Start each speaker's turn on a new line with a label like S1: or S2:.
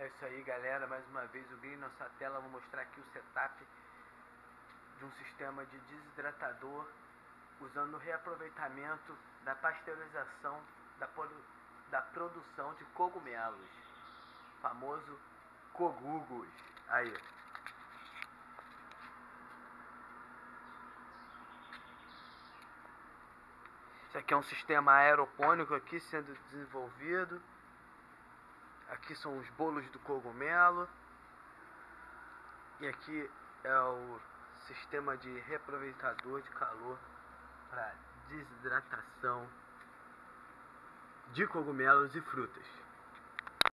S1: É isso aí, galera. Mais uma vez o Green nossa tela. Vou mostrar aqui o setup de um sistema de desidratador usando o reaproveitamento da pasteurização da, da produção de cogumelos, famoso cogugos. Aí. Isso aqui é um sistema aeropônico aqui sendo desenvolvido. Aqui são os bolos do cogumelo. E aqui é o sistema de reaproveitador de calor para desidratação de cogumelos e frutas.